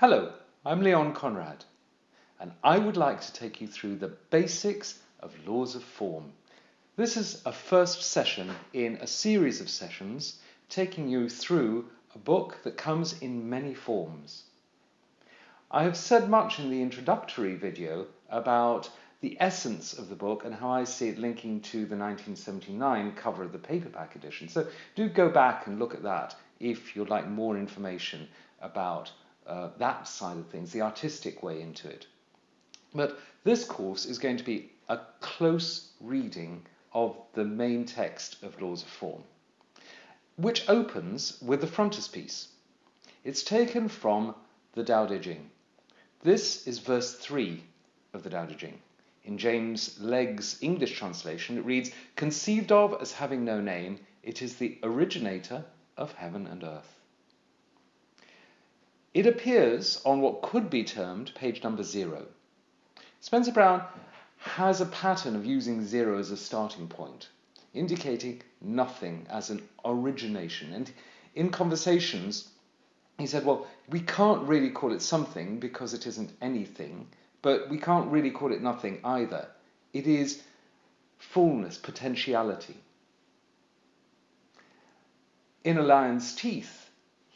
Hello, I'm Leon Conrad, and I would like to take you through the basics of laws of form. This is a first session in a series of sessions taking you through a book that comes in many forms. I have said much in the introductory video about the essence of the book and how I see it linking to the 1979 cover of the paperback edition. So do go back and look at that if you'd like more information about uh, that side of things, the artistic way into it. But this course is going to be a close reading of the main text of Laws of Form, which opens with the frontispiece. It's taken from the Tao Te Ching. This is verse 3 of the Tao Te Ching. In James Legge's English translation, it reads, Conceived of as having no name, it is the originator of heaven and earth. It appears on what could be termed page number zero. Spencer Brown has a pattern of using zero as a starting point, indicating nothing as an origination. And in conversations, he said, well, we can't really call it something because it isn't anything, but we can't really call it nothing either. It is fullness, potentiality. In A Lion's Teeth,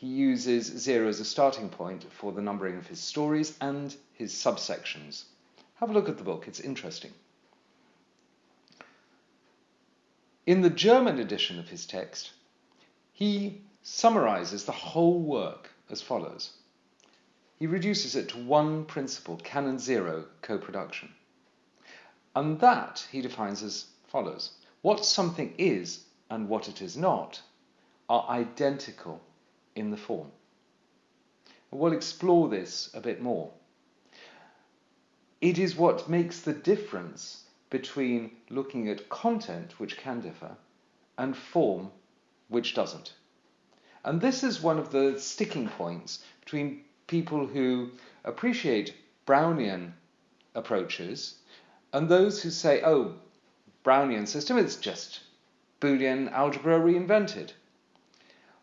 he uses zero as a starting point for the numbering of his stories and his subsections. Have a look at the book, it's interesting. In the German edition of his text, he summarizes the whole work as follows he reduces it to one principle, canon zero, co-production. And that he defines as follows. What something is and what it is not are identical in the form. we'll explore this a bit more. It is what makes the difference between looking at content, which can differ, and form, which doesn't. And this is one of the sticking points between people who appreciate Brownian approaches and those who say, oh, Brownian system is just Boolean algebra reinvented.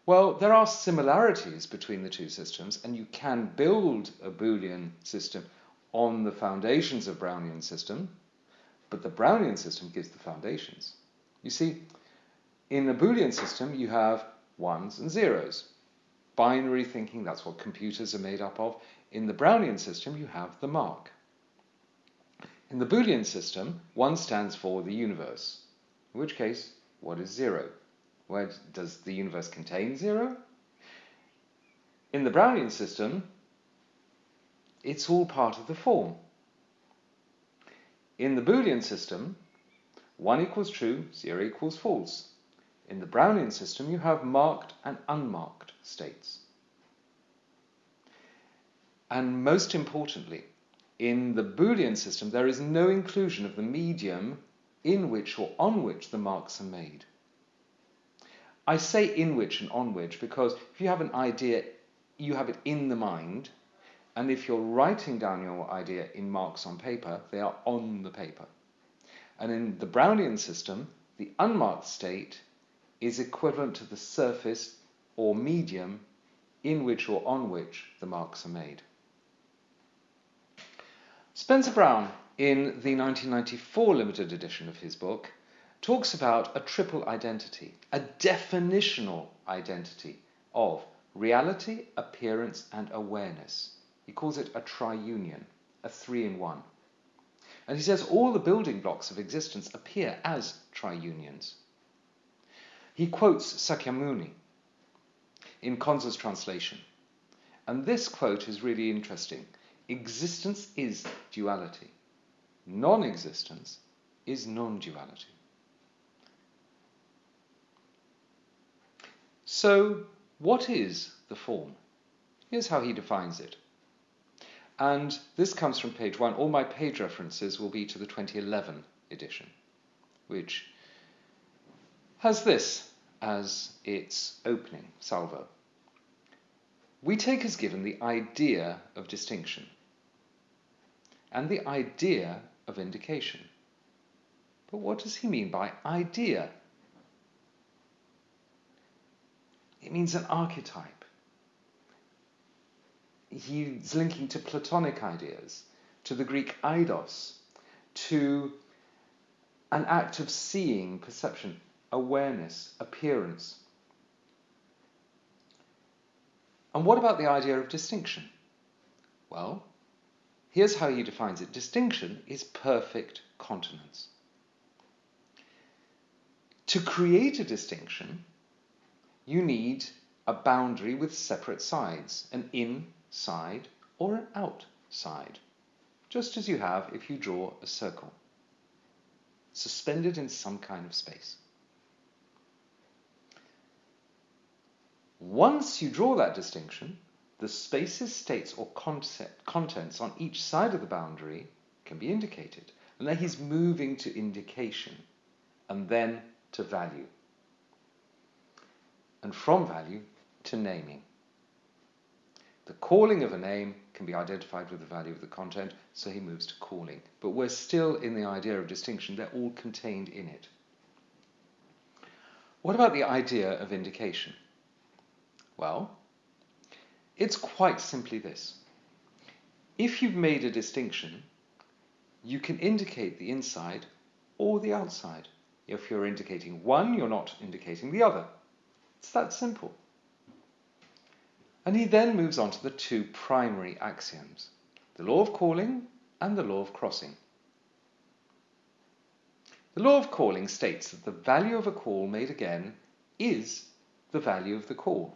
Well, there are similarities between the two systems, and you can build a Boolean system on the foundations of Brownian system, but the Brownian system gives the foundations. You see, in a Boolean system, you have ones and zeros binary thinking, that's what computers are made up of. In the Brownian system, you have the mark. In the Boolean system, 1 stands for the universe, in which case, what is 0? Where does the universe contain 0? In the Brownian system, it's all part of the form. In the Boolean system, 1 equals true, 0 equals false. In the Brownian system, you have marked and unmarked states. And most importantly, in the Boolean system, there is no inclusion of the medium in which or on which the marks are made. I say in which and on which because if you have an idea, you have it in the mind, and if you're writing down your idea in marks on paper, they are on the paper. And in the Brownian system, the unmarked state is equivalent to the surface or medium in which or on which the marks are made. Spencer Brown, in the 1994 limited edition of his book, talks about a triple identity, a definitional identity of reality, appearance, and awareness. He calls it a triunion, a three in one. And he says all the building blocks of existence appear as triunions. He quotes Sakyamuni, in Conze's translation. And this quote is really interesting. Existence is duality. Non-existence is non-duality. So, what is the form? Here's how he defines it. And this comes from page one. All my page references will be to the 2011 edition, which has this as its opening salvo. We take as given the idea of distinction and the idea of indication. But what does he mean by idea? It means an archetype. he's linking to Platonic ideas, to the Greek eidos, to an act of seeing, perception, awareness, appearance. And what about the idea of distinction? Well, here's how he defines it distinction is perfect continence. To create a distinction, you need a boundary with separate sides, an inside or an outside, just as you have if you draw a circle, suspended in some kind of space. Once you draw that distinction, the spaces, states, or concept, contents on each side of the boundary can be indicated. And then he's moving to indication and then to value. And from value to naming. The calling of a name can be identified with the value of the content, so he moves to calling. But we're still in the idea of distinction, they're all contained in it. What about the idea of indication? Well, it's quite simply this. If you've made a distinction, you can indicate the inside or the outside. If you're indicating one, you're not indicating the other. It's that simple. And he then moves on to the two primary axioms the law of calling and the law of crossing. The law of calling states that the value of a call made again is the value of the call.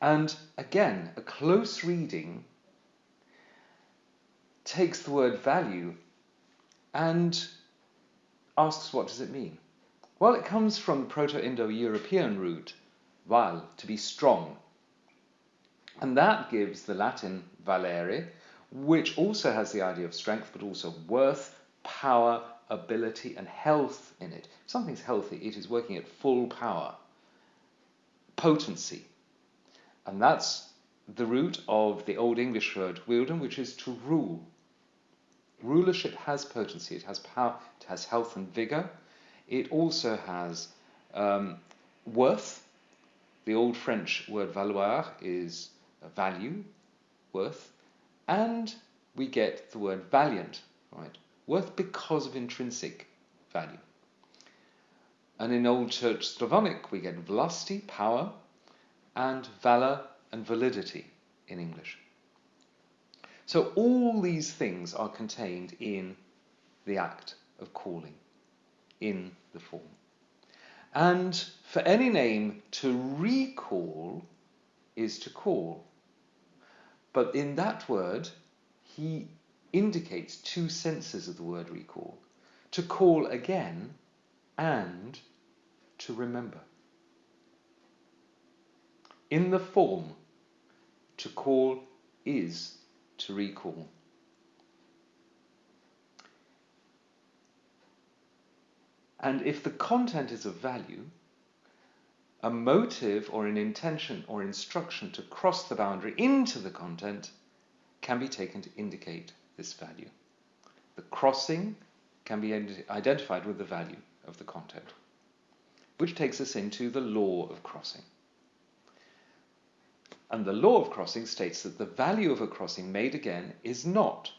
And again, a close reading takes the word value and asks what does it mean? Well, it comes from the Proto-Indo-European root, val, to be strong. And that gives the Latin valere, which also has the idea of strength, but also worth, power, ability, and health in it. If something's healthy, it is working at full power. Potency. And that's the root of the Old English word wielden, which is to rule. Rulership has potency, it has power, it has health and vigor. It also has um, worth. The Old French word valoir is value, worth. And we get the word valiant, right? Worth because of intrinsic value. And in Old Church Slavonic, we get vlasti, power, and valor and validity in English. So all these things are contained in the act of calling, in the form. And for any name to recall is to call. But in that word, he indicates two senses of the word recall to call again and to remember in the form to call is to recall. And if the content is of value, a motive or an intention or instruction to cross the boundary into the content can be taken to indicate this value. The crossing can be identified with the value of the content, which takes us into the law of crossing. And the law of crossing states that the value of a crossing made again is not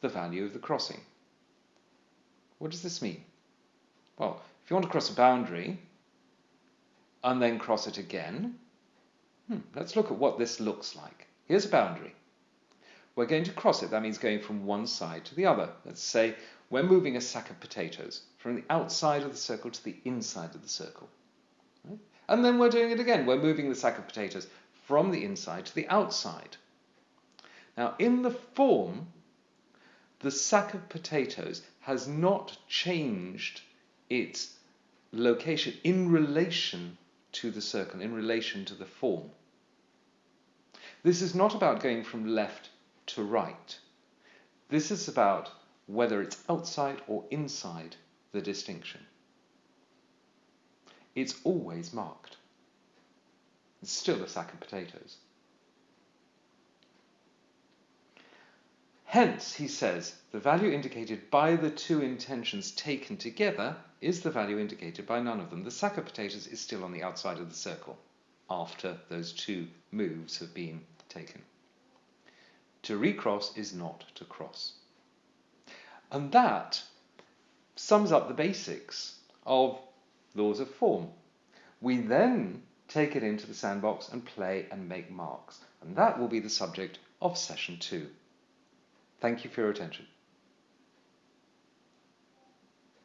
the value of the crossing. What does this mean? Well, if you want to cross a boundary and then cross it again, hmm, let's look at what this looks like. Here's a boundary. We're going to cross it. That means going from one side to the other. Let's say we're moving a sack of potatoes from the outside of the circle to the inside of the circle. Right? And then we're doing it again. We're moving the sack of potatoes from the inside to the outside. Now, in the form, the sack of potatoes has not changed its location in relation to the circle, in relation to the form. This is not about going from left to right. This is about whether it's outside or inside the distinction. It's always marked. It's still a sack of potatoes. Hence, he says, the value indicated by the two intentions taken together is the value indicated by none of them. The sack of potatoes is still on the outside of the circle after those two moves have been taken. To recross is not to cross. And that sums up the basics of laws of form. We then take it into the sandbox and play and make marks. And that will be the subject of session two. Thank you for your attention.